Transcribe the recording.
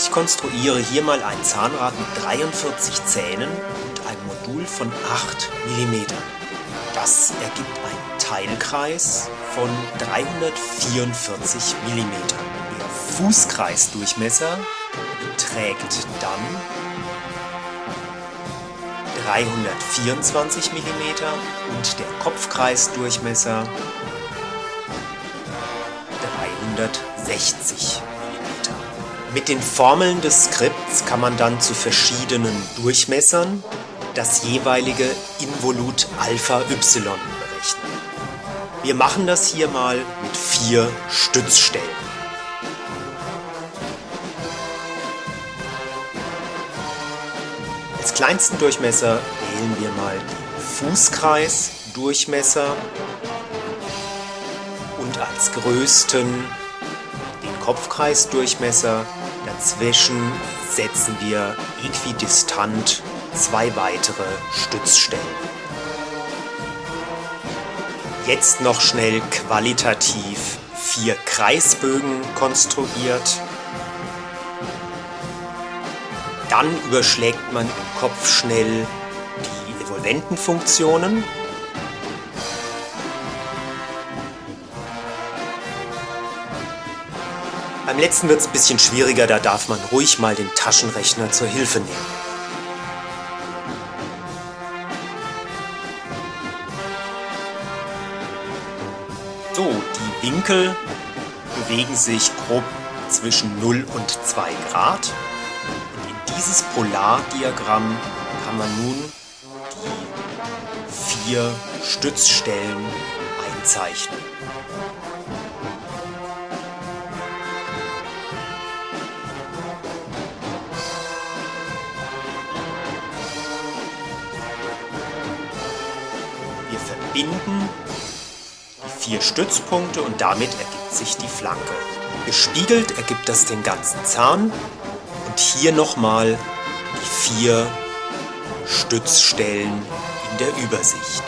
Ich konstruiere hier mal ein Zahnrad mit 43 Zähnen und einem Modul von 8 mm. Das ergibt einen Teilkreis von 344 mm. Der Fußkreisdurchmesser beträgt dann 324 mm und der Kopfkreisdurchmesser 360 mm. Mit den Formeln des Skripts kann man dann zu verschiedenen Durchmessern das jeweilige Involut Alpha Y berechnen. Wir machen das hier mal mit vier Stützstellen. Als kleinsten Durchmesser wählen wir mal den Fußkreisdurchmesser und als größten den Kopfkreisdurchmesser. Dazwischen setzen wir äquidistant zwei weitere Stützstellen. Jetzt noch schnell qualitativ vier Kreisbögen konstruiert. Dann überschlägt man im Kopf schnell die Evolventenfunktionen Beim letzten wird es ein bisschen schwieriger, da darf man ruhig mal den Taschenrechner zur Hilfe nehmen. So, die Winkel bewegen sich grob zwischen 0 und 2 Grad. Und in dieses Polardiagramm kann man nun die vier Stützstellen einzeichnen. Verbinden die vier Stützpunkte und damit ergibt sich die Flanke. Gespiegelt ergibt das den ganzen Zahn und hier nochmal die vier Stützstellen in der Übersicht.